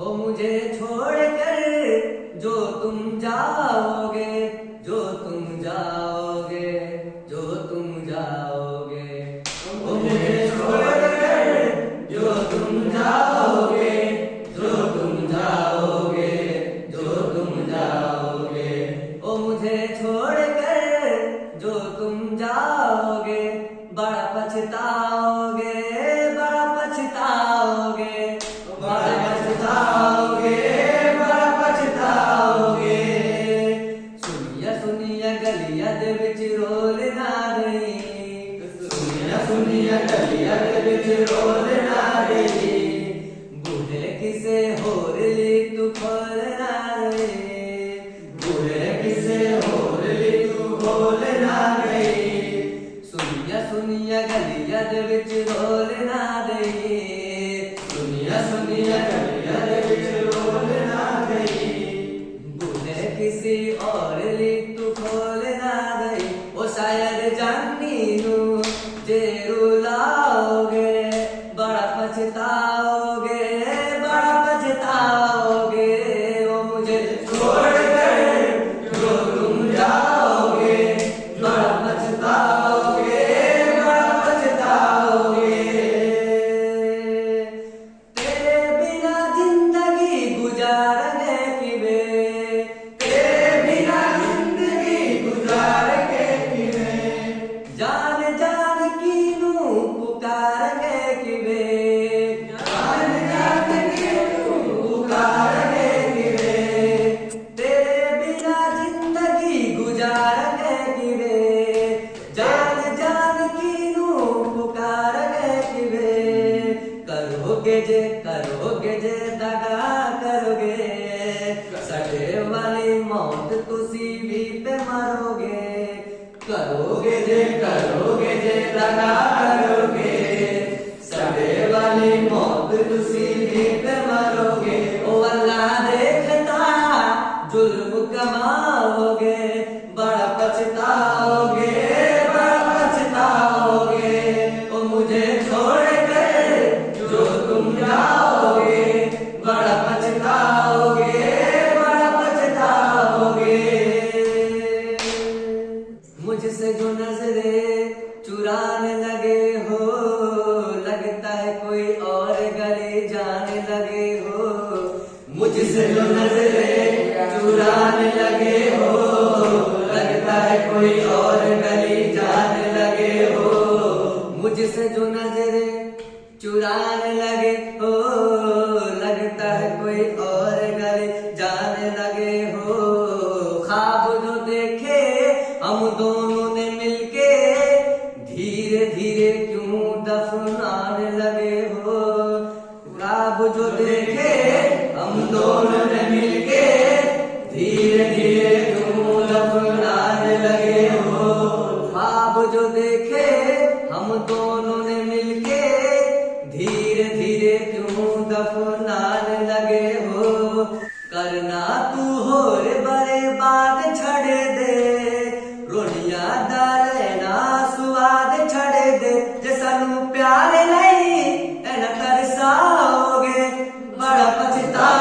हो मुझे छोड़कर जो तुम जाओगे, जो तुम जाओगे, जो तुम जाओगे। हो मुझे छोड़कर जो तुम जाओगे, जो तुम जाओगे, जो तुम जाओगे। ओ मुझे छोड़कर जो तुम जाओगे, बड़ा सुनिया सुनिया गलिया दे विच रोल ना रही बूढ़े किसे होर ली तू खोल ना रही बूढ़े किसे होर ली तू खोल ना रही सुनिया सुनिया गलिया दे विच रोल ना रही सुनिया सुनिया गलिया दे विच रोल ना रही बूढ़े किसी और ली तुसी भी मरोगे। करोगे जे करोगे जे दगा चुराने लगे हो, लगता है कोई और गली जाने लगे हो। मुझसे जो नजरे चुराने लगे हो, लगता है कोई और गले जाने लगे हो। ख्वाब जो देखे, हम दोनों ने मिलके धीरे धीरे क्यों दफनाने लगे हो? ख्वाब जो देखे, हम दोनों लगे हो। ख्वाब जो देखे, हम दोनों ने मिलके, धीरे धीरे क्यों दफनाने लगे हो? करना तू होर बड़े बात छड़े दे रोनिया दालेना स्वाद छड़े दे। जे सानू प्यार नहीं एना तरसाओगे, बड़ा पछताओगे।